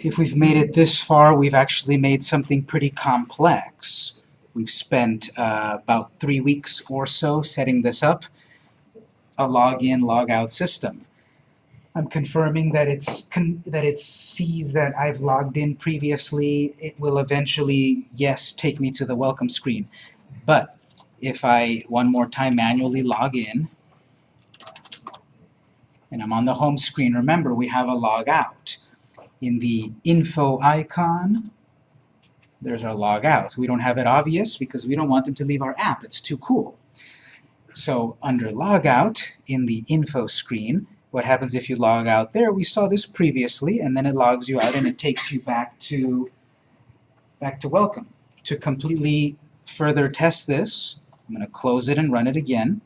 if we've made it this far, we've actually made something pretty complex. We've spent uh, about three weeks or so setting this up, a login, logout system. I'm confirming that it's con that it sees that I've logged in previously. It will eventually, yes, take me to the welcome screen. But if I one more time manually log in, and I'm on the home screen, remember we have a log out. In the info icon, there's our log out. We don't have it obvious because we don't want them to leave our app. It's too cool. So under logout in the info screen, what happens if you log out there? We saw this previously, and then it logs you out and it takes you back to back to welcome. To completely further test this, I'm going to close it and run it again.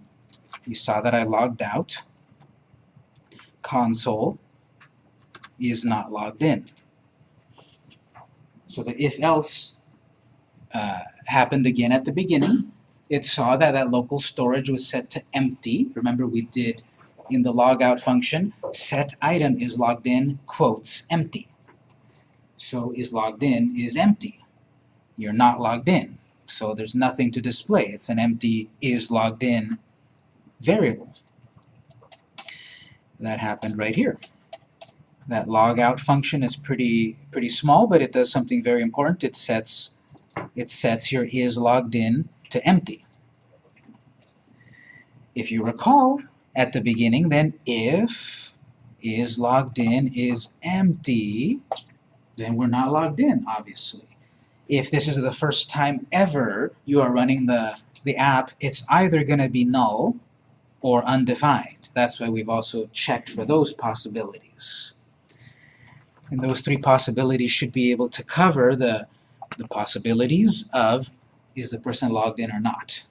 You saw that I logged out. Console is not logged in. So the if-else uh, happened again at the beginning. It saw that that local storage was set to empty. Remember we did in the logout function, set item is logged in, quotes, empty. So is logged in is empty. You're not logged in. So there's nothing to display. It's an empty is logged in variable. That happened right here. That logout function is pretty pretty small, but it does something very important. It sets it sets your is logged in to empty. If you recall, at the beginning, then if is logged in is empty, then we're not logged in, obviously. If this is the first time ever you are running the, the app, it's either going to be null or undefined. That's why we've also checked for those possibilities. And those three possibilities should be able to cover the, the possibilities of is the person logged in or not.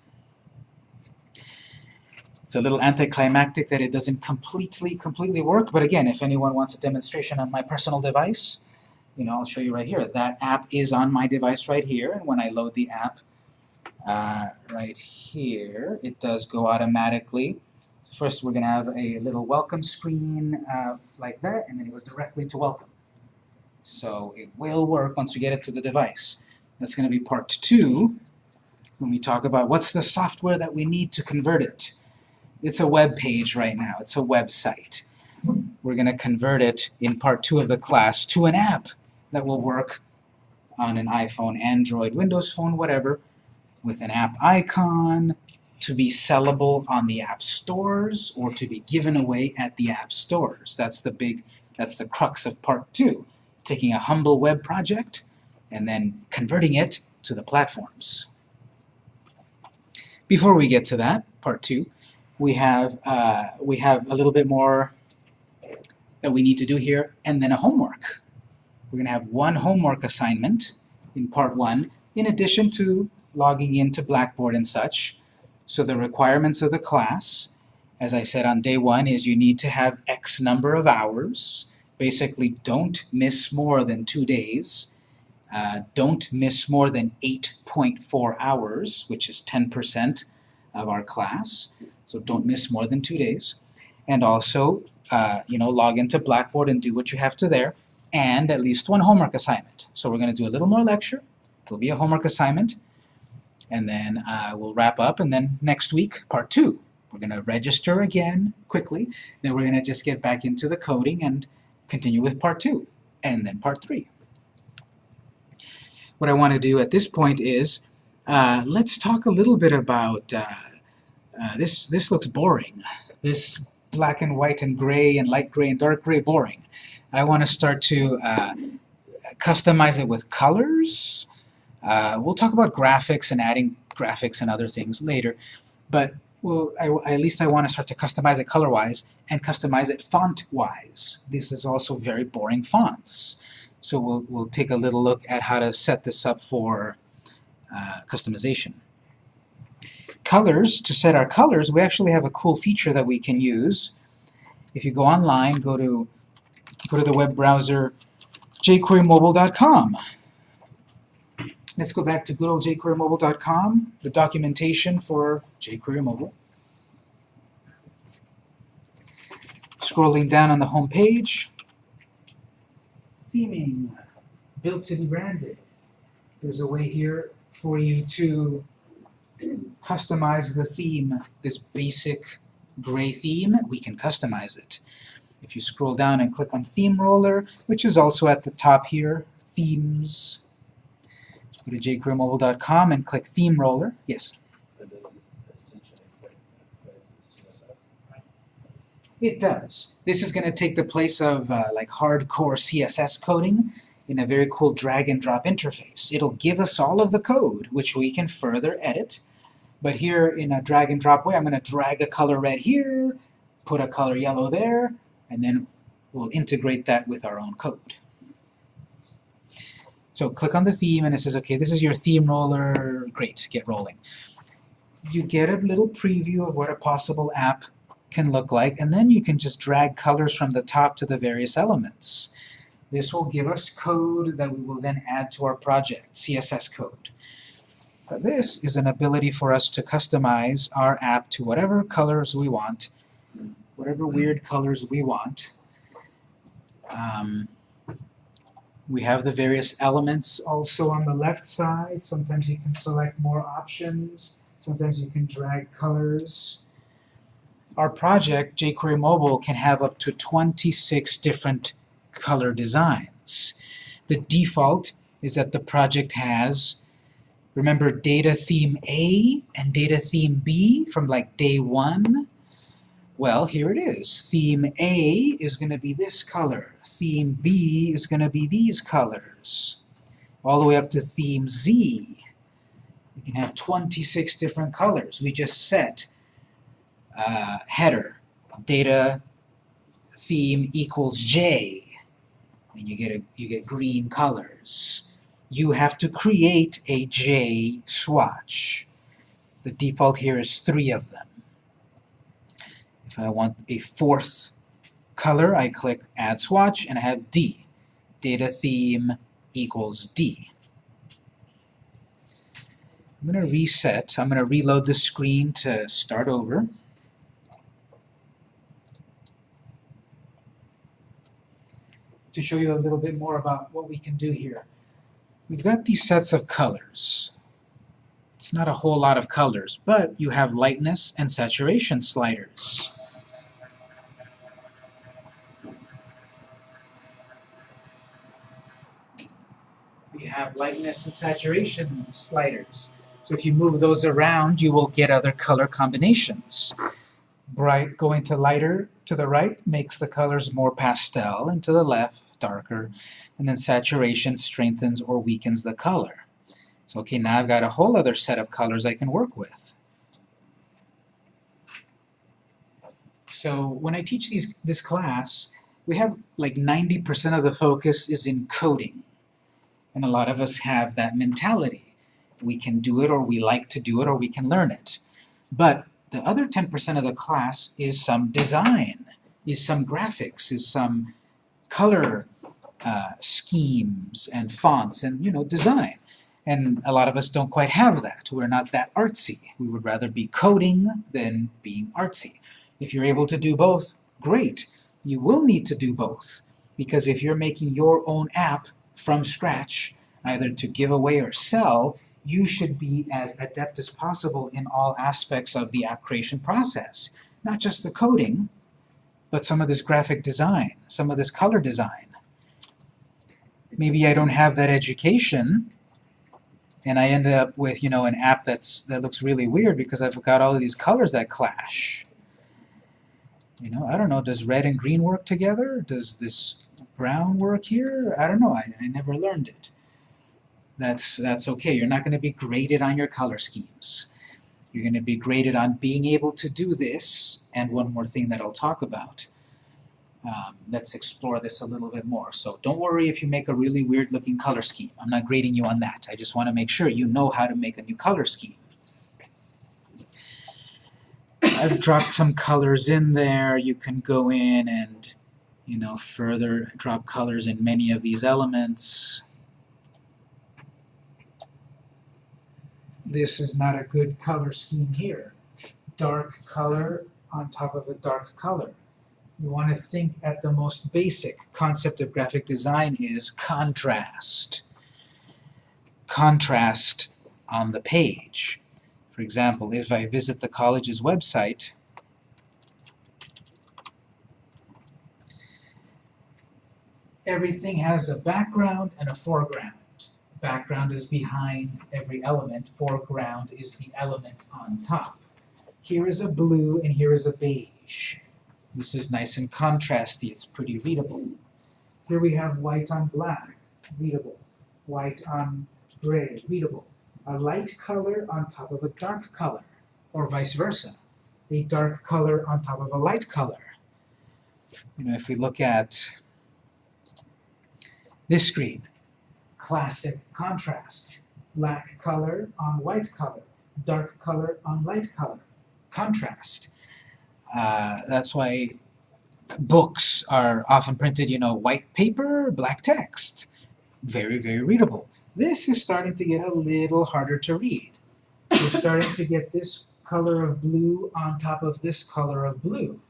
It's a little anticlimactic that it doesn't completely, completely work, but again, if anyone wants a demonstration on my personal device, you know, I'll show you right here. That app is on my device right here, and when I load the app uh, right here, it does go automatically. First, we're going to have a little welcome screen uh, like that, and then it goes directly to welcome. So it will work once we get it to the device. That's going to be part two, when we talk about what's the software that we need to convert it. It's a web page right now. It's a website. We're going to convert it in part two of the class to an app that will work on an iPhone, Android, Windows Phone, whatever, with an app icon, to be sellable on the app stores, or to be given away at the app stores. That's the big, that's the crux of part two. Taking a humble web project and then converting it to the platforms. Before we get to that, part two, we have, uh, we have a little bit more that we need to do here, and then a homework. We're going to have one homework assignment in part one, in addition to logging into Blackboard and such. So the requirements of the class, as I said on day one, is you need to have X number of hours. Basically, don't miss more than two days. Uh, don't miss more than 8.4 hours, which is 10% of our class so don't miss more than two days. And also, uh, you know, log into Blackboard and do what you have to there, and at least one homework assignment. So we're going to do a little more lecture, there'll be a homework assignment, and then uh, we'll wrap up, and then next week, part two. We're going to register again quickly, then we're going to just get back into the coding and continue with part two, and then part three. What I want to do at this point is, uh, let's talk a little bit about uh, uh, this, this looks boring. This black and white and gray and light gray and dark gray, boring. I want to start to uh, customize it with colors. Uh, we'll talk about graphics and adding graphics and other things later, but well, I, at least I want to start to customize it color-wise and customize it font-wise. This is also very boring fonts. So we'll, we'll take a little look at how to set this up for uh, customization colors, to set our colors, we actually have a cool feature that we can use. If you go online, go to go to the web browser jquerymobile.com. Let's go back to good old jquerymobile.com, the documentation for jQuery Mobile. Scrolling down on the home page, theming, built to be branded. There's a way here for you to customize the theme, this basic gray theme, we can customize it. If you scroll down and click on Theme Roller, which is also at the top here, Themes, go to jQueryMobile.com and click Theme Roller. Yes? It does. This is going to take the place of uh, like hardcore CSS coding in a very cool drag and drop interface. It'll give us all of the code, which we can further edit. But here in a drag and drop way, I'm going to drag a color red here, put a color yellow there, and then we'll integrate that with our own code. So click on the theme and it says, okay, this is your theme roller, great, get rolling. You get a little preview of what a possible app can look like, and then you can just drag colors from the top to the various elements. This will give us code that we will then add to our project, CSS code. But this is an ability for us to customize our app to whatever colors we want, whatever weird colors we want. Um, we have the various elements also on the left side. Sometimes you can select more options. Sometimes you can drag colors. Our project, jQuery Mobile, can have up to 26 different color designs. The default is that the project has, remember data theme A and data theme B from like day one? Well, here it is. Theme A is going to be this color. Theme B is going to be these colors. All the way up to theme Z. We can have 26 different colors. We just set uh, header, data theme equals J, and you get a, you get green colors. You have to create a J swatch. The default here is three of them. If I want a fourth color, I click Add Swatch, and I have D. Data theme equals D. I'm going to reset. I'm going to reload the screen to start over. to show you a little bit more about what we can do here. We've got these sets of colors. It's not a whole lot of colors, but you have lightness and saturation sliders. Have lightness and saturation sliders. So if you move those around, you will get other color combinations. Bright going to lighter to the right makes the colors more pastel, and to the left, darker. And then saturation strengthens or weakens the color. So okay, now I've got a whole other set of colors I can work with. So when I teach these, this class, we have like 90% of the focus is in coding. And a lot of us have that mentality. We can do it, or we like to do it, or we can learn it. But the other 10% of the class is some design, is some graphics, is some color uh, schemes and fonts and, you know, design. And a lot of us don't quite have that. We're not that artsy. We would rather be coding than being artsy. If you're able to do both, great. You will need to do both. Because if you're making your own app from scratch, either to give away or sell, you should be as adept as possible in all aspects of the app creation process. Not just the coding, but some of this graphic design, some of this color design. Maybe I don't have that education, and I end up with, you know, an app that's that looks really weird because I've got all of these colors that clash. You know, I don't know, does red and green work together? Does this brown work here? I don't know, I, I never learned it that's, that's okay. You're not going to be graded on your color schemes. You're going to be graded on being able to do this, and one more thing that I'll talk about. Um, let's explore this a little bit more. So don't worry if you make a really weird looking color scheme. I'm not grading you on that. I just want to make sure you know how to make a new color scheme. I've dropped some colors in there. You can go in and you know, further drop colors in many of these elements. this is not a good color scheme here. Dark color on top of a dark color. You want to think at the most basic concept of graphic design is contrast. Contrast on the page. For example, if I visit the college's website, everything has a background and a foreground. Background is behind every element, foreground is the element on top. Here is a blue and here is a beige. This is nice and contrasty, it's pretty readable. Here we have white on black, readable. White on gray, readable. A light color on top of a dark color, or vice versa. A dark color on top of a light color. You know, if we look at this screen, classic contrast. Black color on white color, dark color on light color. Contrast. Uh, that's why books are often printed, you know, white paper, black text. Very, very readable. This is starting to get a little harder to read. You're starting to get this color of blue on top of this color of blue.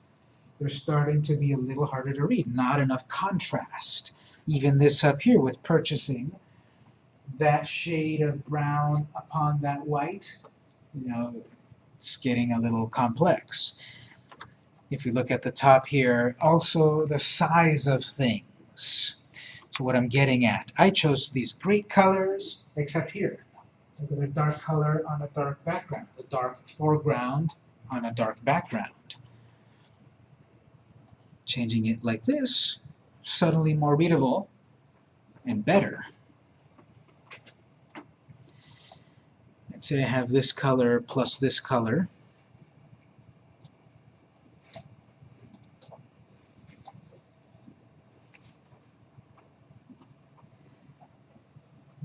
They're starting to be a little harder to read. Not enough contrast. Even this up here with purchasing, that shade of brown upon that white, you know, it's getting a little complex. If we look at the top here, also the size of things. So what I'm getting at, I chose these great colors, except here. Look at the dark color on a dark background, the dark foreground on a dark background. Changing it like this, suddenly more readable and better. Let's say I have this color plus this color.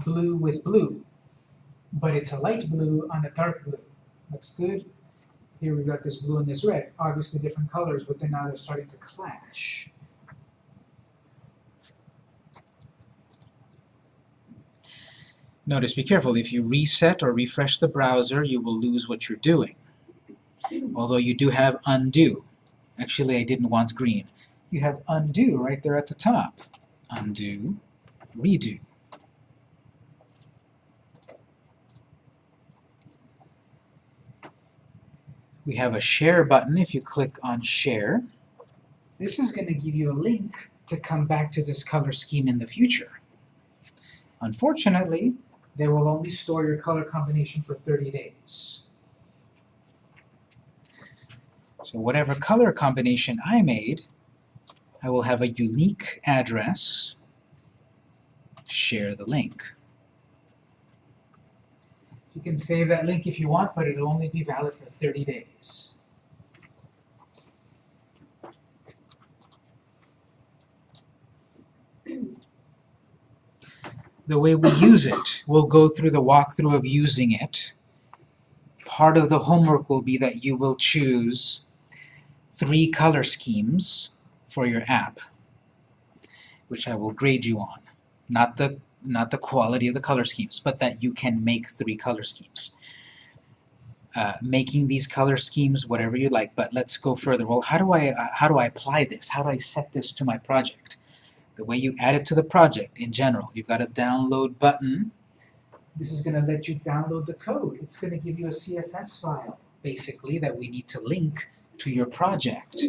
Blue with blue, but it's a light blue on a dark blue. Looks good. Here we've got this blue and this red, obviously different colors, but then now they're starting to clash. Notice, be careful, if you reset or refresh the browser, you will lose what you're doing. Although you do have undo. Actually, I didn't want green. You have undo right there at the top. Undo, redo. We have a share button if you click on share. This is going to give you a link to come back to this color scheme in the future. Unfortunately, they will only store your color combination for 30 days. So whatever color combination I made, I will have a unique address, share the link. You can save that link if you want, but it'll only be valid for 30 days. The way we use it. We'll go through the walkthrough of using it. Part of the homework will be that you will choose three color schemes for your app, which I will grade you on. Not the, not the quality of the color schemes, but that you can make three color schemes. Uh, making these color schemes whatever you like, but let's go further. Well, how do I, uh, how do I apply this? How do I set this to my project? The way you add it to the project in general. You've got a download button. This is going to let you download the code. It's going to give you a CSS file, basically, that we need to link to your project.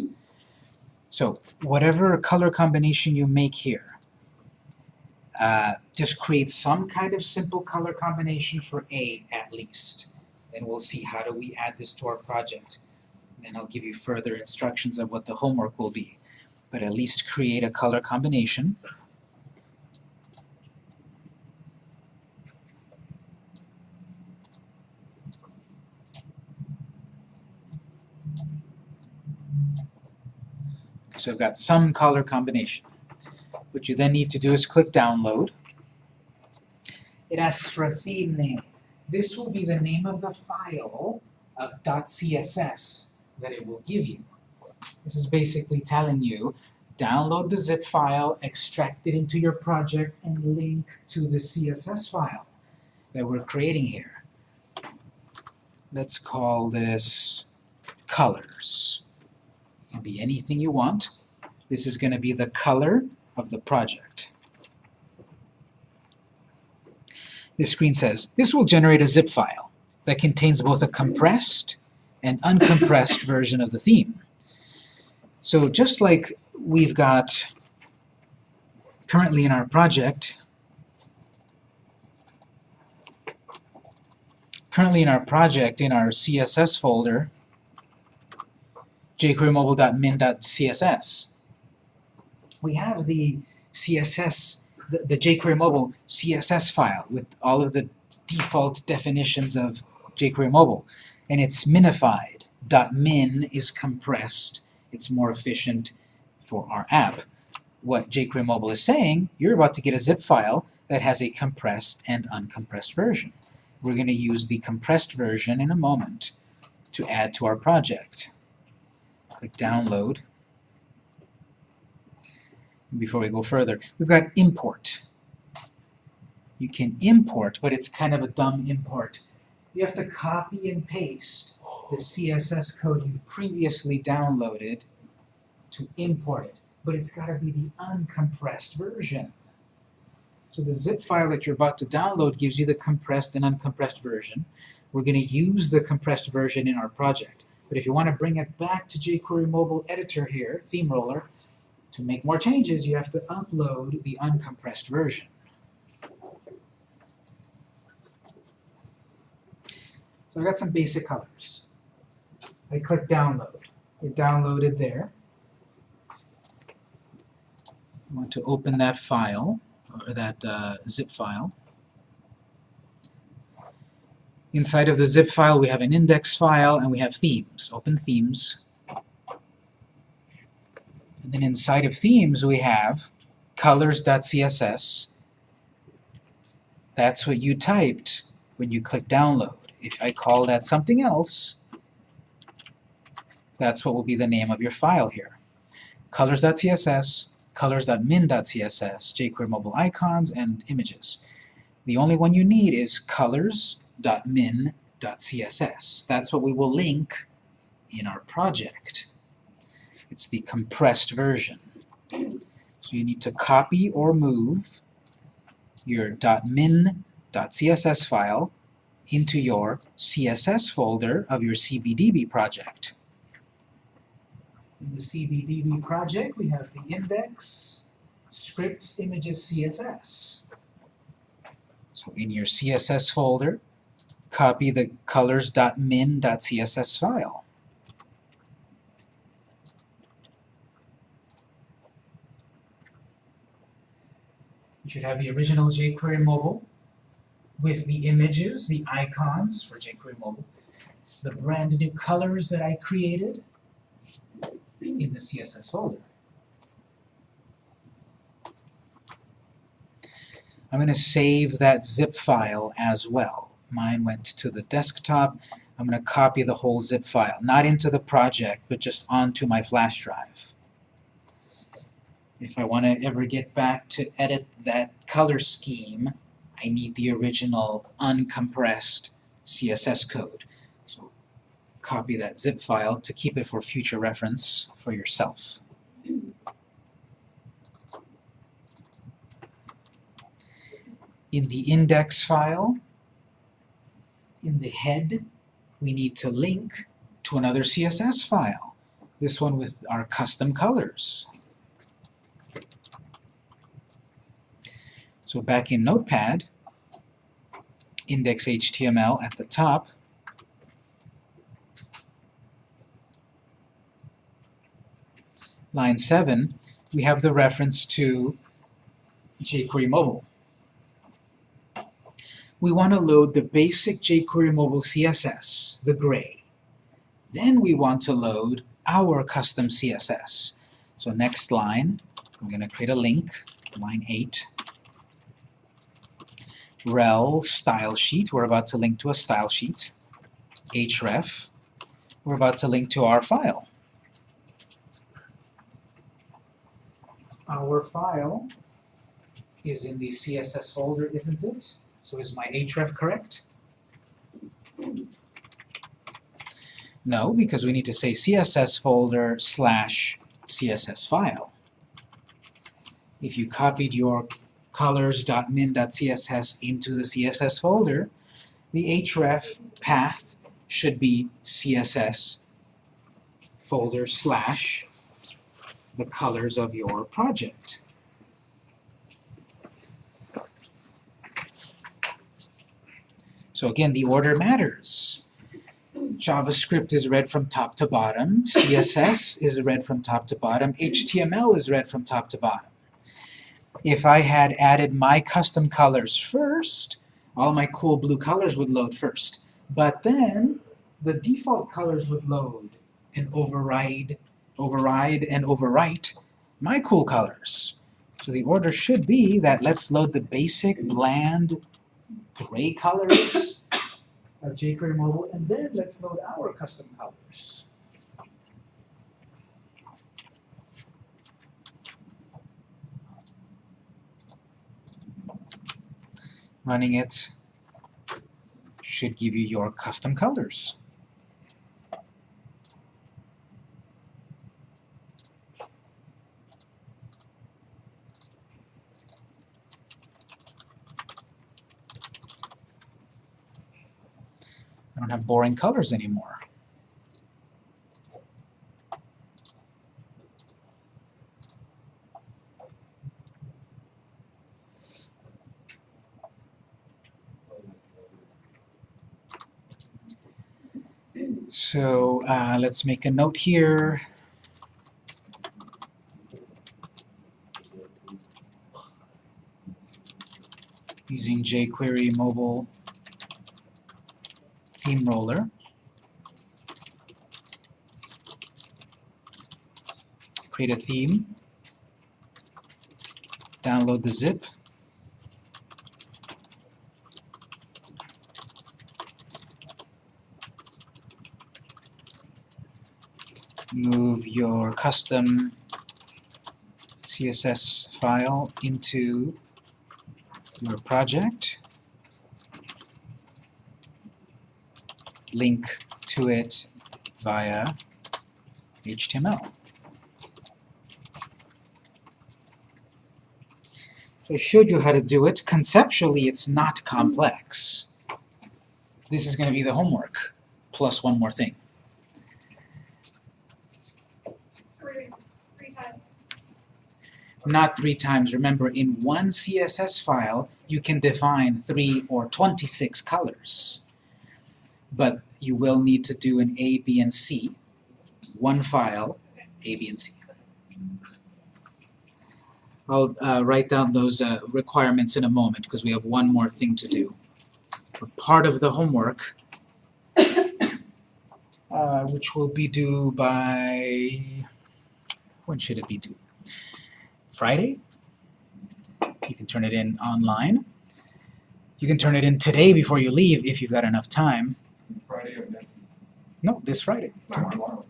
So whatever color combination you make here, uh, just create some kind of simple color combination for A at least. Then we'll see how do we add this to our project. And then I'll give you further instructions of what the homework will be but at least create a color combination. So I've got some color combination. What you then need to do is click download. It asks for a theme name. This will be the name of the file of .css that it will give you. This is basically telling you, download the zip file, extract it into your project, and link to the CSS file that we're creating here. Let's call this colors. It can be anything you want. This is going to be the color of the project. This screen says, this will generate a zip file that contains both a compressed and uncompressed version of the theme. So just like we've got currently in our project, currently in our project, in our CSS folder, jQueryMobile.min.css, we have the CSS, the, the jQuery Mobile CSS file with all of the default definitions of jQuery Mobile. And it's minified. .min is compressed. It's more efficient for our app. What jQuery Mobile is saying, you're about to get a zip file that has a compressed and uncompressed version. We're going to use the compressed version in a moment to add to our project. Click Download. Before we go further, we've got import. You can import, but it's kind of a dumb import. You have to copy and paste the CSS code you previously downloaded to import it. But it's got to be the uncompressed version. So the zip file that you're about to download gives you the compressed and uncompressed version. We're going to use the compressed version in our project. But if you want to bring it back to jQuery Mobile Editor here, Theme Roller, to make more changes, you have to upload the uncompressed version. So I got some basic colors. I click download. It downloaded there. I want to open that file, or that uh, zip file. Inside of the zip file we have an index file and we have themes. Open themes. And then inside of themes we have colors.css. That's what you typed when you click download. If I call that something else, that's what will be the name of your file here. Colors.css, colors.min.css, jQuery mobile icons, and images. The only one you need is colors.min.css. That's what we will link in our project. It's the compressed version. So you need to copy or move your .min.css file into your CSS folder of your CBDB project. In the CBDB project, we have the index, scripts, images, CSS. So in your CSS folder, copy the colors.min.css file. You should have the original jQuery mobile with the images, the icons for jQuery mobile, the brand new colors that I created in the CSS folder. I'm going to save that zip file as well. Mine went to the desktop. I'm going to copy the whole zip file, not into the project, but just onto my flash drive. If I want to ever get back to edit that color scheme, I need the original uncompressed CSS code. So copy that zip file to keep it for future reference for yourself. In the index file, in the head, we need to link to another CSS file. This one with our custom colors. So back in Notepad, index.html at the top, line 7, we have the reference to jQuery Mobile. We want to load the basic jQuery Mobile CSS, the gray. Then we want to load our custom CSS. So next line, I'm going to create a link, line 8, rel style sheet, we're about to link to a style sheet, href, we're about to link to our file. Our file is in the CSS folder, isn't it? So is my href correct? No, because we need to say CSS folder slash CSS file. if you copied your colors.min.css into the CSS folder, the href path should be CSS folder slash the colors of your project. So again, the order matters. JavaScript is read from top to bottom, CSS is read from top to bottom, HTML is read from top to bottom. If I had added my custom colors first, all my cool blue colors would load first. But then, the default colors would load and override, override and overwrite my cool colors. So the order should be that let's load the basic, bland, gray colors of jQuery Mobile, and then let's load our custom colors. Running it should give you your custom colors. I don't have boring colors anymore. So uh, let's make a note here. Using jQuery mobile theme roller. Create a theme. Download the zip. Move your custom CSS file into your project. link to it via HTML. So I showed you how to do it. Conceptually, it's not complex. This is going to be the homework, plus one more thing. Three, three times. Not three times. Remember, in one CSS file, you can define three or 26 colors. But you will need to do an A, B, and C. One file, A, B, and C. I'll uh, write down those uh, requirements in a moment because we have one more thing to do. But part of the homework, uh, which will be due by, when should it be due? Friday? You can turn it in online. You can turn it in today before you leave if you've got enough time. Friday of next No, this Friday. Tomorrow. tomorrow.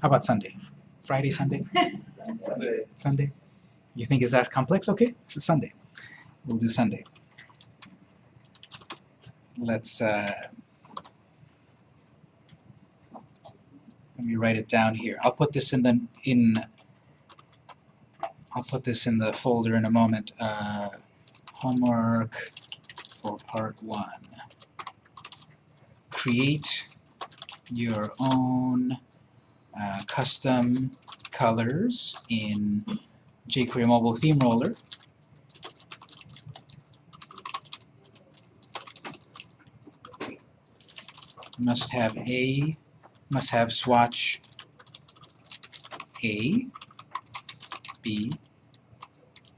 How about Sunday? Friday, Sunday, Sunday. Sunday? You think it's that complex? Okay, so Sunday. We'll do Sunday. Let's, uh, let me write it down here. I'll put this in the, in, I'll put this in the folder in a moment. Uh, homework for part one. Create your own uh, custom colors in jQuery Mobile Theme Roller. Must have A, must have swatch A, B,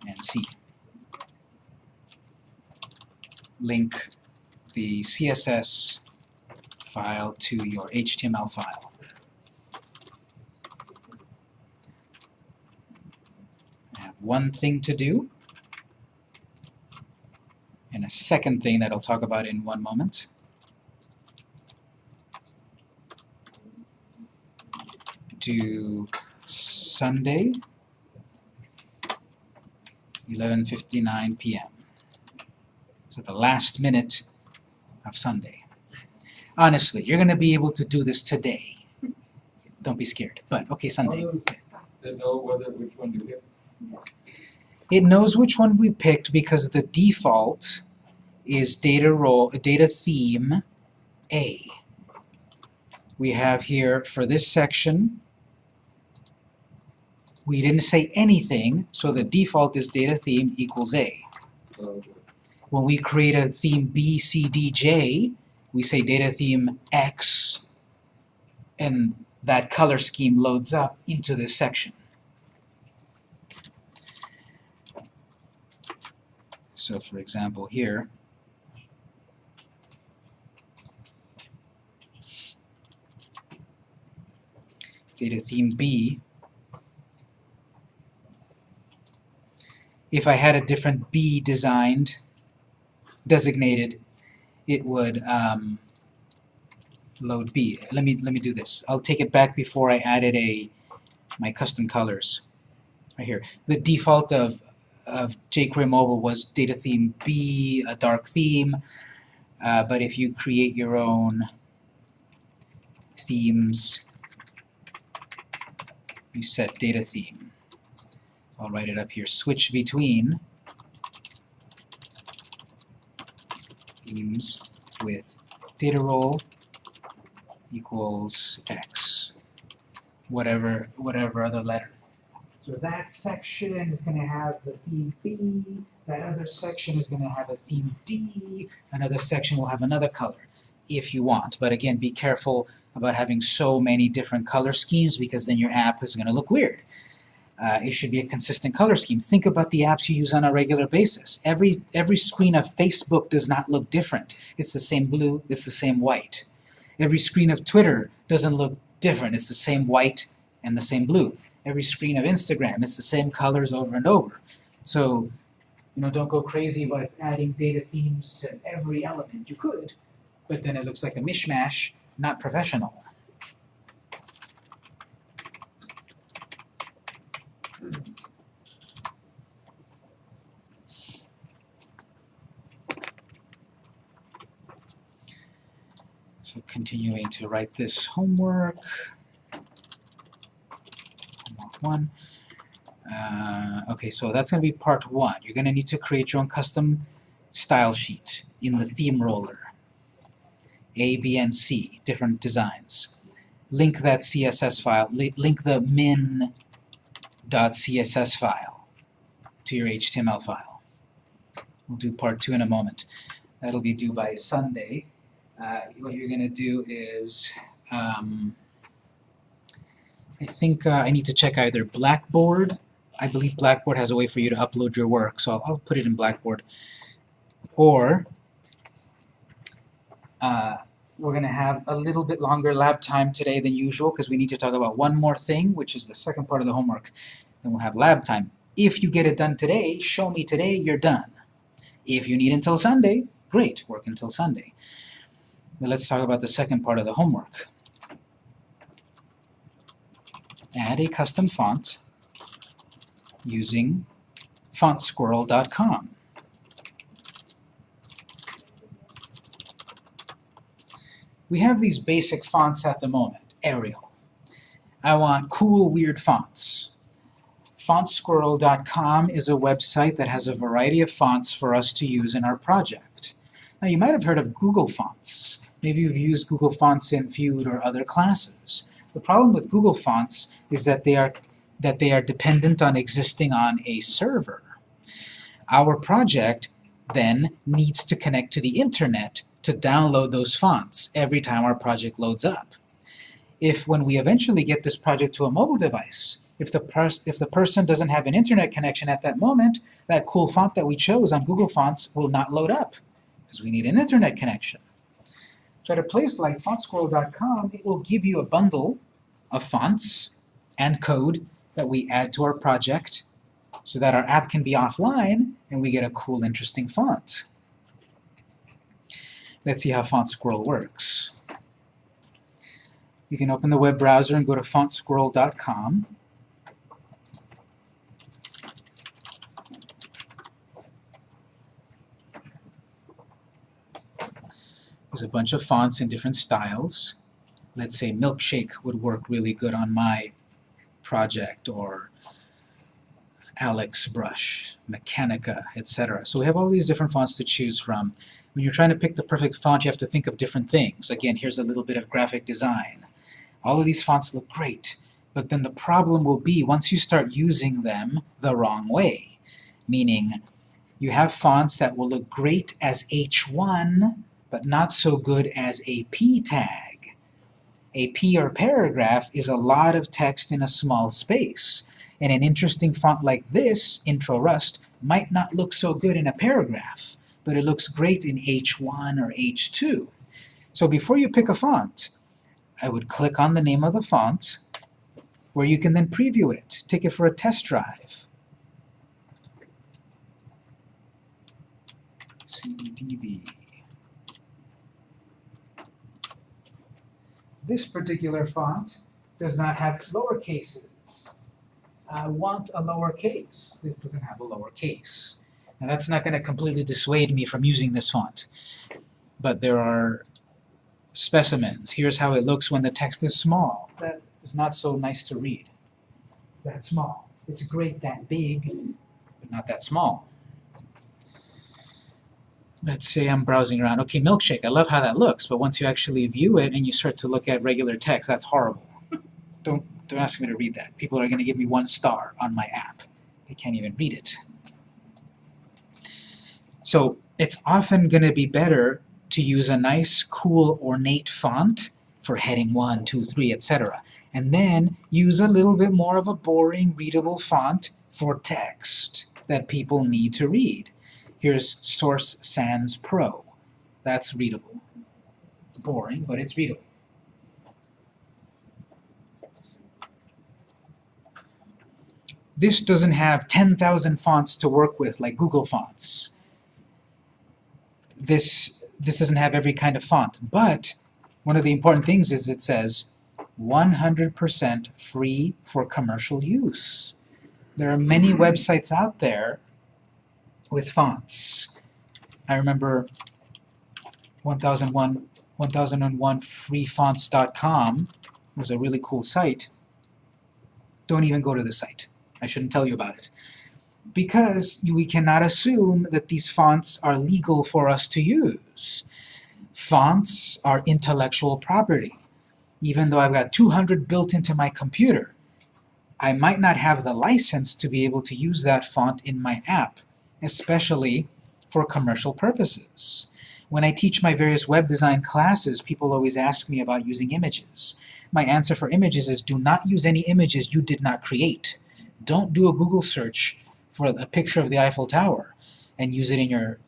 and C. Link the CSS file to your HTML file. I have one thing to do, and a second thing that I'll talk about in one moment. Do Sunday, 11.59 p.m. So the last minute of Sunday. Honestly, you're going to be able to do this today. Don't be scared. But, okay, Sunday. How does they know whether, which one to? It knows which one we picked because the default is data role, data theme A. We have here for this section, we didn't say anything, so the default is data theme equals A. When we create a theme B, C, D, J, we say data theme X, and that color scheme loads up into this section. So for example here, data theme B, if I had a different B designed, designated, it would um, load B. Let me let me do this. I'll take it back before I added a my custom colors. Right here. The default of of jQuery Mobile was data theme B, a dark theme. Uh, but if you create your own themes, you set data theme. I'll write it up here. Switch between themes with data role equals x. Whatever whatever other letter. So that section is going to have the theme B, that other section is going to have a theme D, another section will have another color, if you want. But again, be careful about having so many different color schemes because then your app is going to look weird. Uh, it should be a consistent color scheme. Think about the apps you use on a regular basis. Every, every screen of Facebook does not look different. It's the same blue, it's the same white. Every screen of Twitter doesn't look different. It's the same white and the same blue every screen of Instagram. It's the same colors over and over. So, you know, don't go crazy with adding data themes to every element. You could, but then it looks like a mishmash, not professional. So continuing to write this homework one. Uh, okay, so that's going to be part one. You're going to need to create your own custom style sheet in the theme roller. A, B, and C, different designs. Link that CSS file, li link the min.css file to your HTML file. We'll do part two in a moment. That'll be due by Sunday. Uh, what you're going to do is um, I think uh, I need to check either Blackboard. I believe Blackboard has a way for you to upload your work, so I'll, I'll put it in Blackboard. Or uh, we're going to have a little bit longer lab time today than usual because we need to talk about one more thing, which is the second part of the homework. Then we'll have lab time. If you get it done today, show me today, you're done. If you need until Sunday, great, work until Sunday. But let's talk about the second part of the homework add a custom font using fontsquirrel.com. We have these basic fonts at the moment. Arial. I want cool, weird fonts. Fontsquirrel.com is a website that has a variety of fonts for us to use in our project. Now you might have heard of Google Fonts. Maybe you've used Google Fonts in Feud or other classes. The problem with Google Fonts is that they are that they are dependent on existing on a server. Our project then needs to connect to the internet to download those fonts every time our project loads up. If when we eventually get this project to a mobile device, if the, if the person doesn't have an internet connection at that moment, that cool font that we chose on Google Fonts will not load up because we need an internet connection. So at a place like fontsquirrel.com, it will give you a bundle of fonts and code that we add to our project so that our app can be offline and we get a cool, interesting font. Let's see how FontSquirrel works. You can open the web browser and go to fontsquirrel.com. There's a bunch of fonts in different styles let's say milkshake would work really good on my project or Alex Brush, Mechanica, etc. So we have all these different fonts to choose from. When you're trying to pick the perfect font, you have to think of different things. Again, here's a little bit of graphic design. All of these fonts look great, but then the problem will be once you start using them the wrong way. Meaning, you have fonts that will look great as H1, but not so good as a P tag. A P or paragraph is a lot of text in a small space. And an interesting font like this, Intro Rust, might not look so good in a paragraph, but it looks great in H1 or H2. So before you pick a font, I would click on the name of the font, where you can then preview it, take it for a test drive. CDB. This particular font does not have lower cases. I want a lowercase. This doesn't have a lowercase. Now that's not going to completely dissuade me from using this font. But there are specimens. Here's how it looks when the text is small. That is not so nice to read. That small. It's great that big, but not that small. Let's say I'm browsing around. Okay, milkshake, I love how that looks, but once you actually view it and you start to look at regular text, that's horrible. Don't, don't ask me to read that. People are going to give me one star on my app. They can't even read it. So it's often going to be better to use a nice, cool, ornate font for heading 1, 2, 3, etc. And then use a little bit more of a boring, readable font for text that people need to read. Here's Source Sans Pro. That's readable. It's boring, but it's readable. This doesn't have 10,000 fonts to work with like Google Fonts. This, this doesn't have every kind of font, but one of the important things is it says 100% free for commercial use. There are many websites out there with fonts. I remember 1001, 1001freefonts.com was a really cool site. Don't even go to the site. I shouldn't tell you about it. Because we cannot assume that these fonts are legal for us to use. Fonts are intellectual property. Even though I've got 200 built into my computer, I might not have the license to be able to use that font in my app especially for commercial purposes. When I teach my various web design classes, people always ask me about using images. My answer for images is do not use any images you did not create. Don't do a Google search for a picture of the Eiffel Tower and use it in your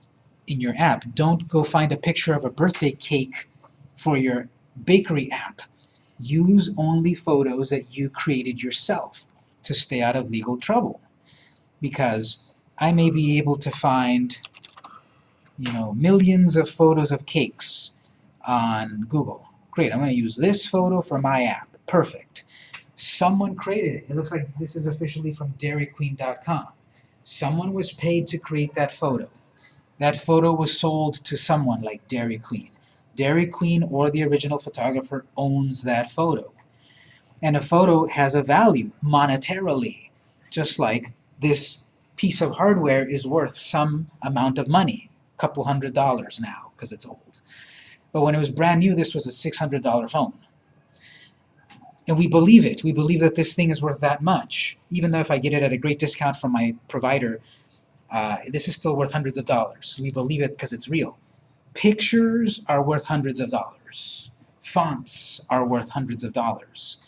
in your app. Don't go find a picture of a birthday cake for your bakery app. Use only photos that you created yourself to stay out of legal trouble. Because I may be able to find, you know, millions of photos of cakes on Google. Great, I'm going to use this photo for my app. Perfect. Someone created it. It looks like this is officially from dairyqueen.com. Someone was paid to create that photo. That photo was sold to someone like Dairy Queen. Dairy Queen or the original photographer owns that photo. And a photo has a value monetarily, just like this piece of hardware is worth some amount of money, a couple hundred dollars now, because it's old. But when it was brand new, this was a $600 phone. And we believe it. We believe that this thing is worth that much. Even though if I get it at a great discount from my provider, uh, this is still worth hundreds of dollars. We believe it because it's real. Pictures are worth hundreds of dollars. Fonts are worth hundreds of dollars.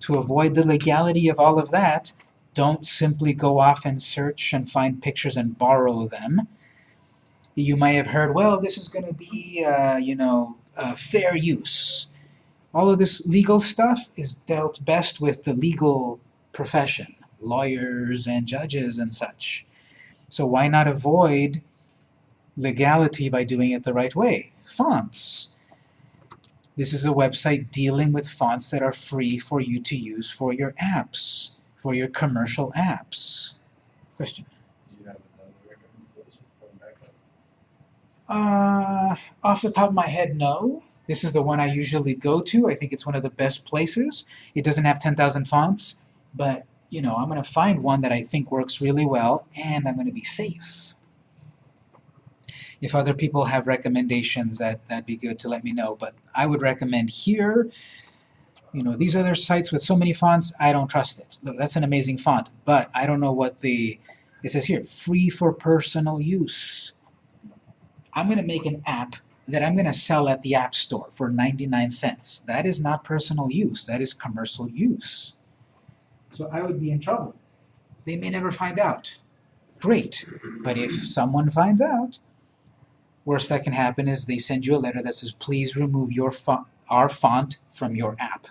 To avoid the legality of all of that, don't simply go off and search and find pictures and borrow them. You may have heard, well, this is going to be, uh, you know, uh, fair use. All of this legal stuff is dealt best with the legal profession, lawyers and judges and such. So why not avoid legality by doing it the right way? Fonts. This is a website dealing with fonts that are free for you to use for your apps for your commercial apps. Question? Uh, off the top of my head, no. This is the one I usually go to. I think it's one of the best places. It doesn't have 10,000 fonts, but you know, I'm going to find one that I think works really well, and I'm going to be safe. If other people have recommendations, that, that'd be good to let me know, but I would recommend here, you know, these other sites with so many fonts, I don't trust it. Look, that's an amazing font, but I don't know what the, it says here, free for personal use. I'm going to make an app that I'm going to sell at the App Store for 99 cents. That is not personal use, that is commercial use. So I would be in trouble. They may never find out. Great, but if someone finds out, worst that can happen is they send you a letter that says, please remove your font, our font from your app.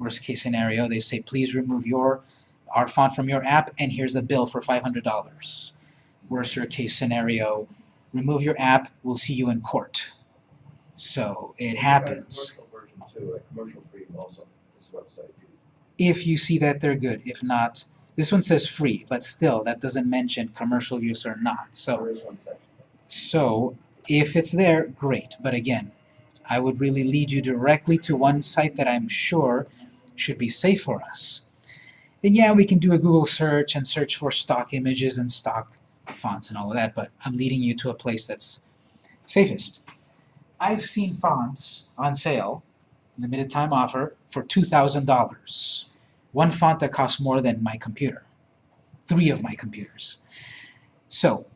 Worst case scenario, they say, please remove your our font from your app, and here's a bill for $500. Worst case scenario, remove your app, we'll see you in court. So it happens. Too, like commercial free also, this website. too. If you see that they're good, if not, this one says free, but still, that doesn't mention commercial use or not. So There is one section. So if it's there, great. But again, I would really lead you directly to one site that I'm sure should be safe for us. And yeah, we can do a Google search and search for stock images and stock fonts and all of that, but I'm leading you to a place that's safest. I've seen fonts on sale, limited time offer, for $2,000. One font that costs more than my computer. Three of my computers. So,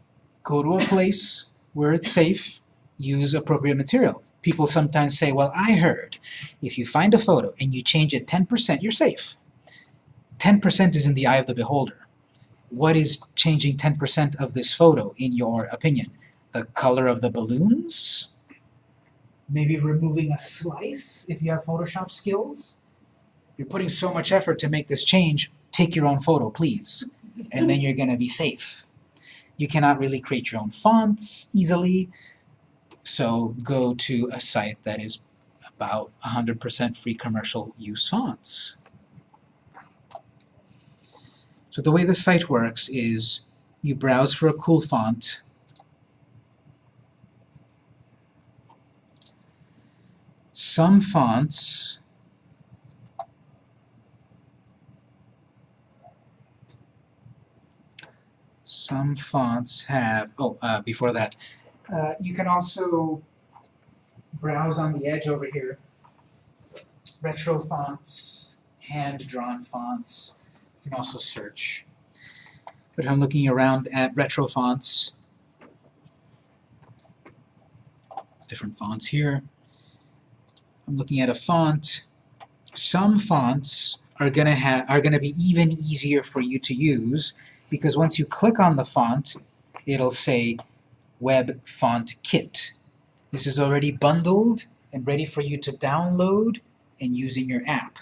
go to a place where it's safe, use appropriate material. People sometimes say, well, I heard if you find a photo and you change it 10%, you're safe. 10% is in the eye of the beholder. What is changing 10% of this photo, in your opinion? The color of the balloons? Maybe removing a slice if you have Photoshop skills? You're putting so much effort to make this change, take your own photo, please. And then you're going to be safe. You cannot really create your own fonts easily, so go to a site that is about 100% free commercial use fonts. So the way the site works is you browse for a cool font, some fonts some fonts have, oh, uh, before that, uh, you can also browse on the edge over here. Retro fonts, hand-drawn fonts. You can also search. But I'm looking around at retro fonts, different fonts here. I'm looking at a font. Some fonts are gonna have are gonna be even easier for you to use because once you click on the font, it'll say Web Font Kit. This is already bundled and ready for you to download and use in your app.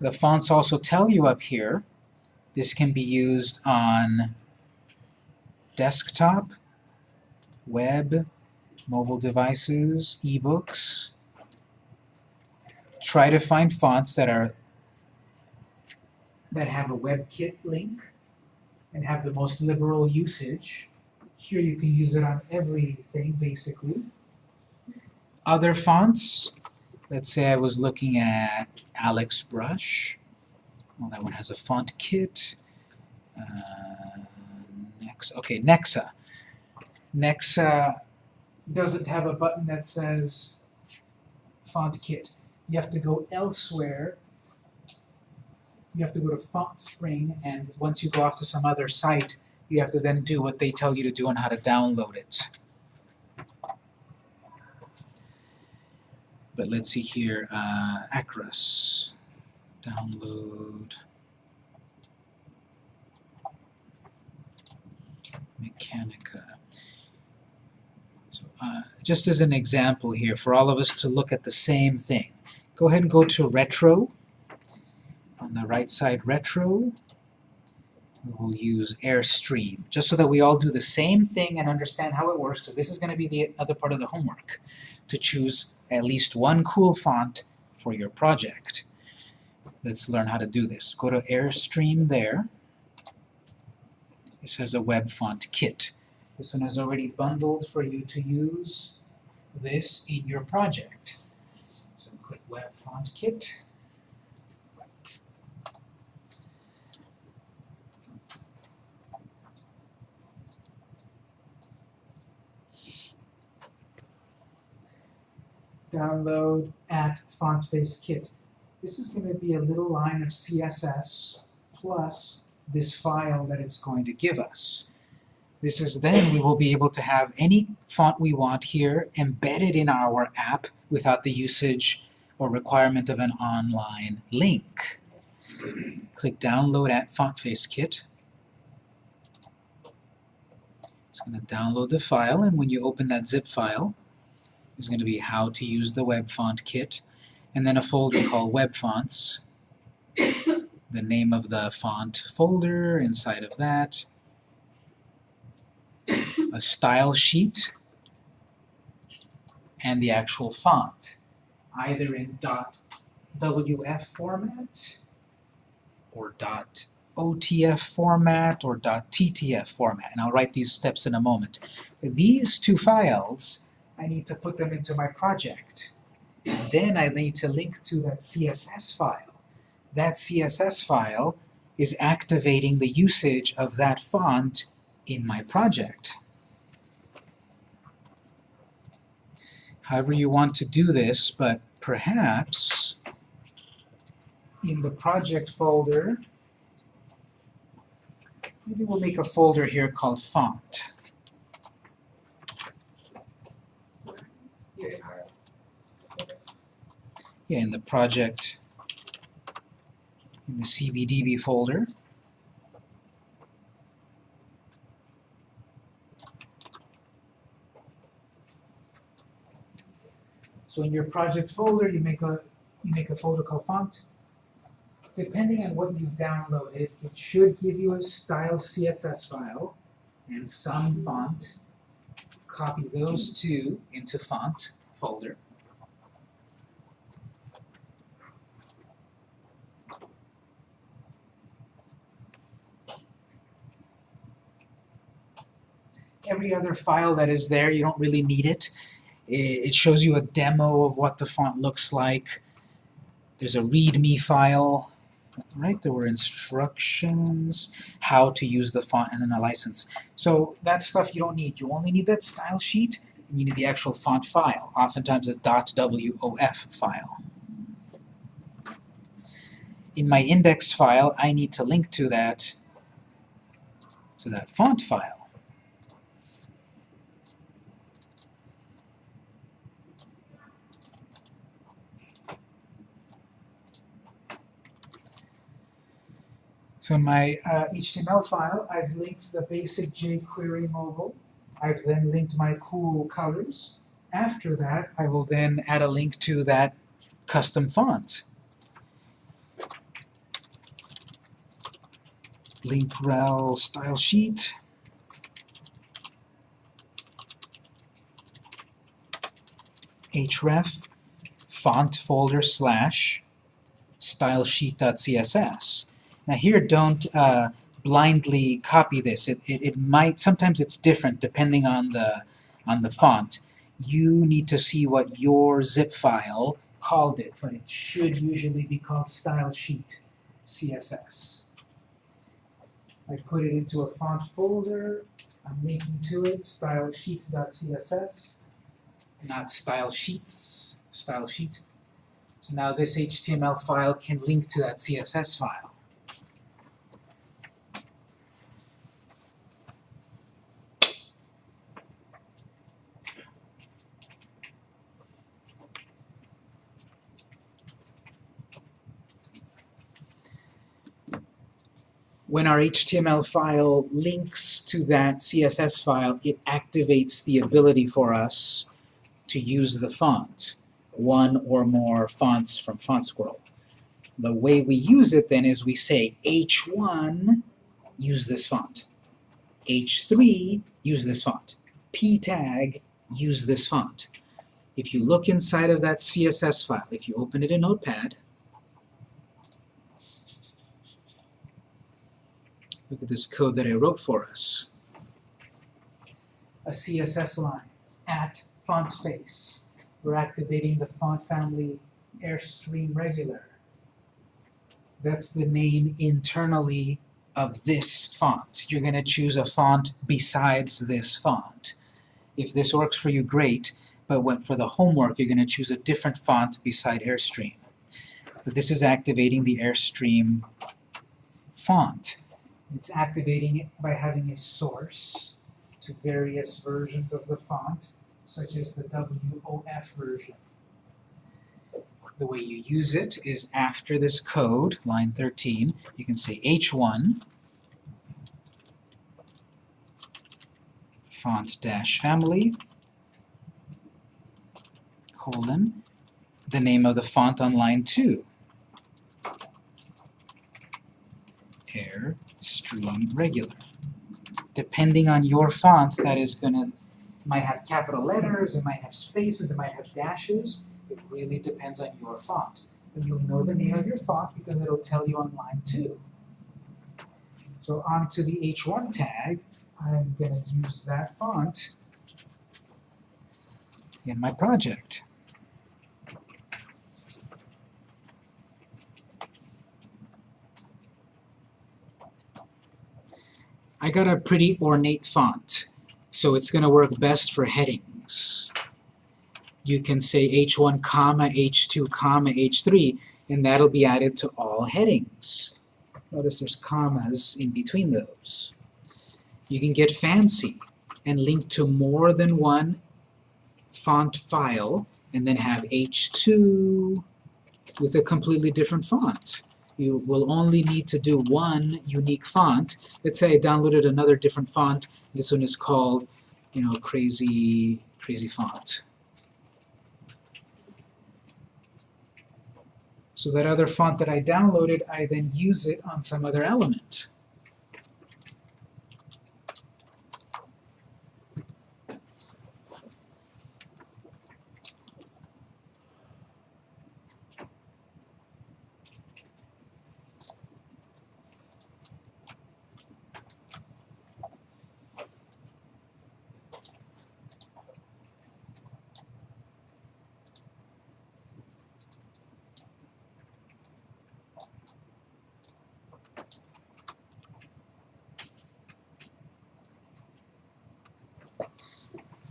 The fonts also tell you up here, this can be used on desktop, web, mobile devices, ebooks. Try to find fonts that are that have a WebKit link and have the most liberal usage. Here you can use it on everything, basically. Other fonts, let's say I was looking at Alex Brush. Well, that one has a font kit. Uh, next, okay, Nexa. Nexa doesn't have a button that says font kit. You have to go elsewhere you have to go to Font Spring, and once you go off to some other site, you have to then do what they tell you to do and how to download it. But let's see here, uh, Acros, download, Mechanica. So, uh, just as an example here, for all of us to look at the same thing, go ahead and go to Retro, on the right side retro, we'll use Airstream, just so that we all do the same thing and understand how it works, because this is going to be the other part of the homework, to choose at least one cool font for your project. Let's learn how to do this. Go to Airstream there. This has a web font kit. This one is already bundled for you to use this in your project. So click Web Font Kit. Download at font face kit. This is going to be a little line of CSS plus this file that it's going to give us. This is then we will be able to have any font we want here embedded in our app without the usage or requirement of an online link. Click download at font face kit. It's going to download the file and when you open that zip file there's going to be how to use the web font kit. And then a folder called web fonts. The name of the font folder inside of that. A style sheet. And the actual font. Either in .wf format or .otf format or .ttf format. And I'll write these steps in a moment. These two files I need to put them into my project. And then I need to link to that CSS file. That CSS file is activating the usage of that font in my project. However you want to do this, but perhaps in the project folder, maybe we'll make a folder here called font. Yeah, in the project, in the CBDB folder. So in your project folder, you make a you make a folder called font. Depending on what you've downloaded, it should give you a style CSS file and some font. Copy those two into font folder. Every other file that is there, you don't really need it. It shows you a demo of what the font looks like. There's a readme file, right? There were instructions, how to use the font, and then a license. So that stuff you don't need. You only need that style sheet, and you need the actual font file, oftentimes a .woff file. In my index file, I need to link to that, to that font file. So in my uh, HTML file, I've linked the basic jQuery mobile. I've then linked my cool colors. After that, I will then add a link to that custom font. Link rel style sheet. href font folder slash stylesheet.css. Now here, don't uh, blindly copy this. It, it, it might, sometimes it's different depending on the, on the font. You need to see what your zip file called it, but it should usually be called style sheet CSS. I put it into a font folder, I'm linking to it, stylesheet.css, not style sheets, style sheet. So now this HTML file can link to that CSS file. When our HTML file links to that CSS file, it activates the ability for us to use the font, one or more fonts from FontSquirrel. The way we use it then is we say H1, use this font. H3, use this font. P tag, use this font. If you look inside of that CSS file, if you open it in Notepad, Look at this code that I wrote for us. A CSS line at font face. We're activating the font family Airstream Regular. That's the name internally of this font. You're going to choose a font besides this font. If this works for you, great, but when, for the homework, you're going to choose a different font beside Airstream. But this is activating the Airstream font. It's activating it by having a source to various versions of the font, such as the WOFF version. The way you use it is after this code, line 13, you can say H1 font dash family colon the name of the font on line 2 Airstream regular. Depending on your font that is gonna might have capital letters it might have spaces it might have dashes. It really depends on your font. And you'll know the name of your font because it'll tell you on line 2 so onto the H1 tag I'm going to use that font in my project. I got a pretty ornate font, so it's going to work best for headings. You can say H1, comma, H2, comma, H3, and that'll be added to all headings. Notice there's commas in between those. You can get fancy and link to more than one font file and then have H2 with a completely different font. You will only need to do one unique font. Let's say I downloaded another different font. This one is called, you know, crazy, crazy font. So that other font that I downloaded, I then use it on some other element.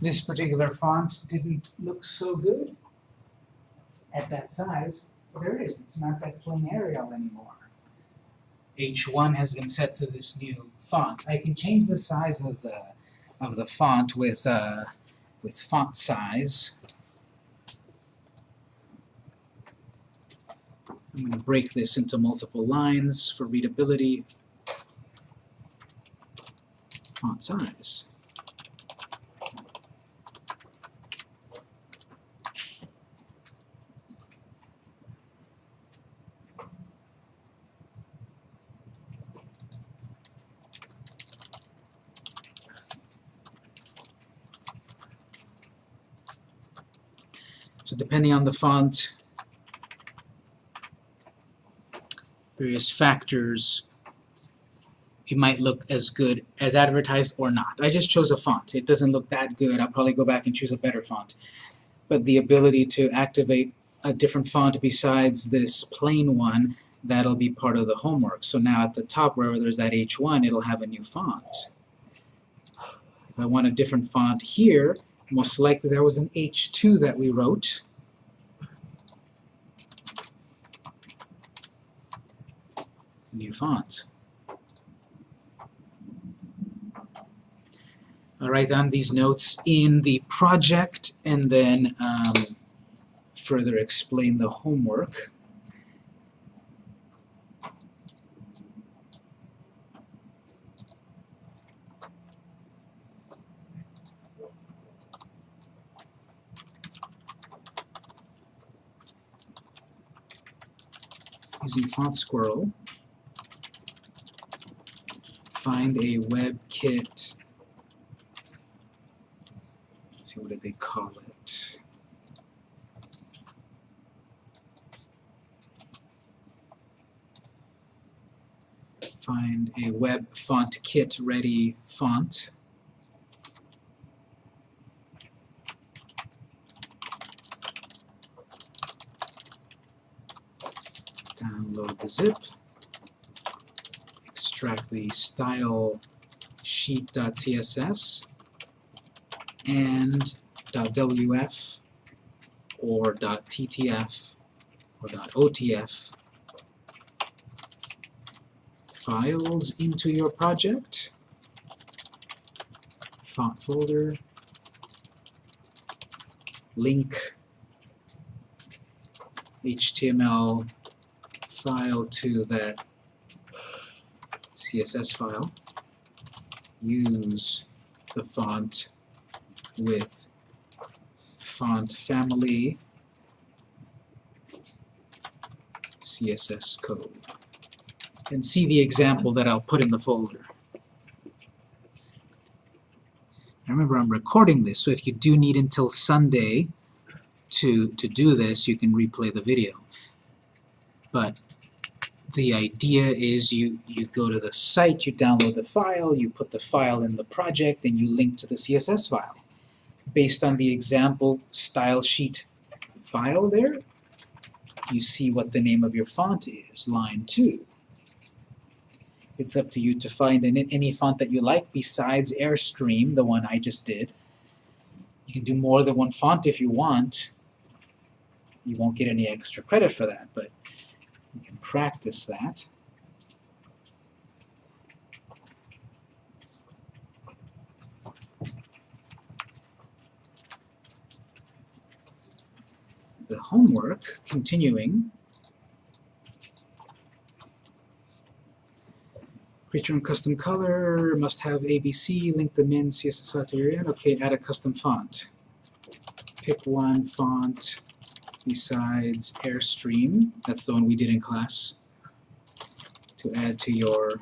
This particular font didn't look so good at that size. There it is, it's not that plain Arial anymore. H1 has been set to this new font. I can change the size of the of the font with uh, with font size. I'm going to break this into multiple lines for readability. Font size. So depending on the font, various factors, it might look as good as advertised or not. I just chose a font. It doesn't look that good. I'll probably go back and choose a better font. But the ability to activate a different font besides this plain one, that'll be part of the homework. So now at the top, wherever there's that H1, it'll have a new font. If I want a different font here, most likely there was an H2 that we wrote. New font. I'll write down these notes in the project and then um, further explain the homework. using Font Squirrel, find a WebKit, let's see, what did they call it? Find a web font kit ready font. download the zip, extract the style sheet.css, and .wf or .ttf or .otf files into your project, font folder, link. HTML file to that CSS file, use the font with font family CSS code. And see the example that I'll put in the folder. I remember I'm recording this, so if you do need until Sunday to, to do this, you can replay the video. But the idea is you, you go to the site, you download the file, you put the file in the project, and you link to the CSS file. Based on the example style sheet file there, you see what the name of your font is, line 2. It's up to you to find any, any font that you like besides Airstream, the one I just did. You can do more than one font if you want. You won't get any extra credit for that, but practice that. The homework, continuing, Create your own custom color, must have ABC, link them in, CSS. Okay, add a custom font. Pick one font besides Airstream, that's the one we did in class, to add to your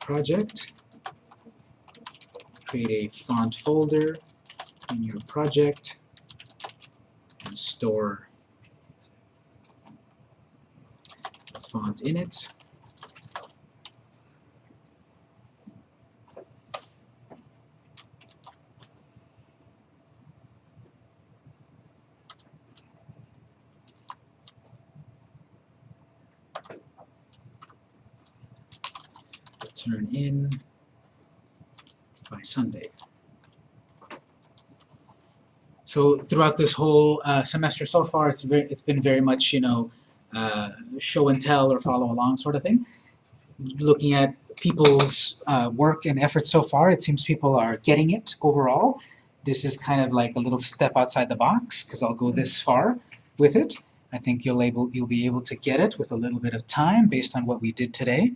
project. Create a font folder in your project and store a font in it. turn in by Sunday. So throughout this whole uh, semester so far, it's very, it's been very much you know uh, show and tell or follow along sort of thing. Looking at people's uh, work and effort so far, it seems people are getting it overall. This is kind of like a little step outside the box because I'll go this far with it. I think you'll able you'll be able to get it with a little bit of time based on what we did today.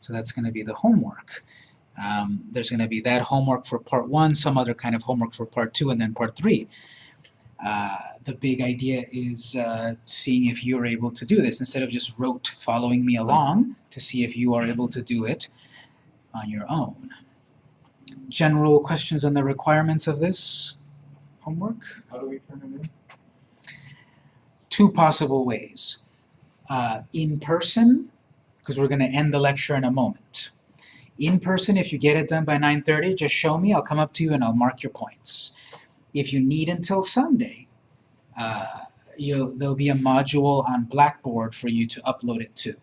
So that's going to be the homework. Um, there's going to be that homework for part one, some other kind of homework for part two, and then part three. Uh, the big idea is uh, seeing if you're able to do this instead of just rote following me along to see if you are able to do it on your own. General questions on the requirements of this homework? How do we turn it in? Two possible ways. Uh, in person, because we're going to end the lecture in a moment. In person, if you get it done by 9.30, just show me, I'll come up to you and I'll mark your points. If you need until Sunday, uh, there'll be a module on Blackboard for you to upload it to.